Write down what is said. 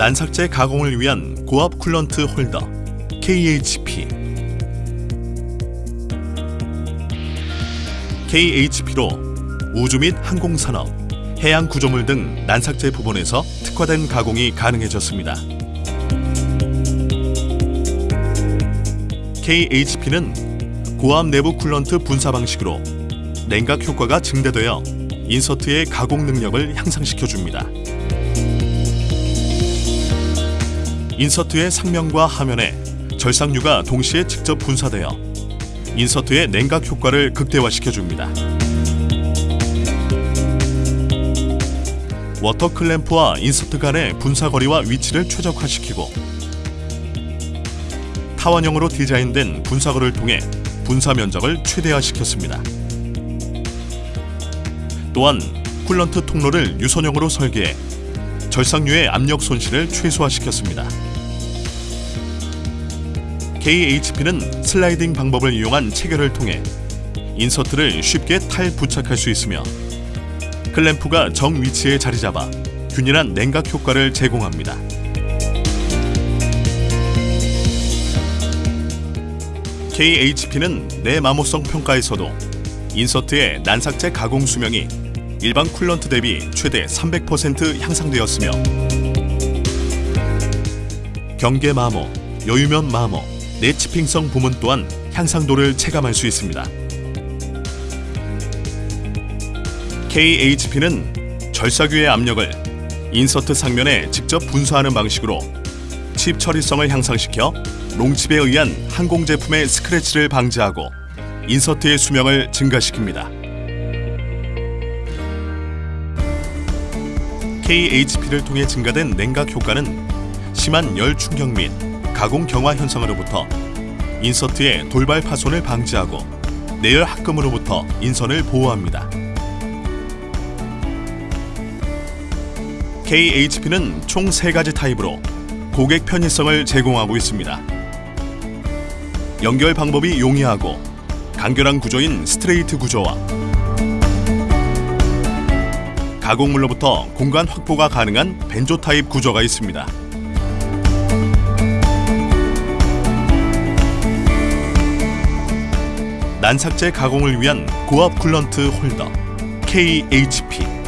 난삭재 가공을 위한 고압 coolant holder KHP KHP로 우주 및 항공산업, 해양 구조물 등 난삭재 부분에서 특화된 가공이 가능해졌습니다. KHP는 고압 내부 coolant 분사 방식으로 냉각 효과가 증대되어 insert의 가공 능력을 향상시켜 줍니다. insert의 상면과 하면에 절삭유가 동시에 직접 분사되어 insert의 냉각 효과를 극대화시켜 줍니다. water 클램프와 insert 간의 분사 거리와 위치를 최적화시키고 타원형으로 디자인된 분사구를 통해 분사 면적을 최대화시켰습니다. 또한 coolant 통로를 유선형으로 설계해 절삭유의 압력 손실을 최소화시켰습니다. KHP는 슬라이딩 방법을 이용한 체결을 통해 insert를 쉽게 탈 부착할 수 있으며 클램프가 정 위치에 자리 잡아 균일한 냉각 효과를 제공합니다. KHP는 내마모성 평가에서도 insert의 난삭재 가공 수명이 일반 coolant 대비 최대 300% 향상되었으며 경계 마모, 여유면 마모, 내chipping성 부문 또한 향상도를 체감할 수 있습니다. KHP는 절삭유의 압력을 insert 상면에 직접 분사하는 방식으로 칩 처리성을 향상시켜 롱칩에 의한 항공 제품의 스크래치를 방지하고 인서트의 수명을 증가시킵니다. KHP를 통해 증가된 냉각 효과는 심한 열 충격 및 가공 경화 현상으로부터 인서트의 돌발 파손을 방지하고 내열 합금으로부터 인선을 보호합니다. KHP는 총 3가지 타입으로 고객 편의성을 제공하고 있습니다. 연결 방법이 용이하고 간결한 구조인 스트레이트 구조와 가공물로부터 공간 확보가 가능한 banjo 타입 구조가 있습니다. 난삭재 가공을 위한 고압 coolant holder KHP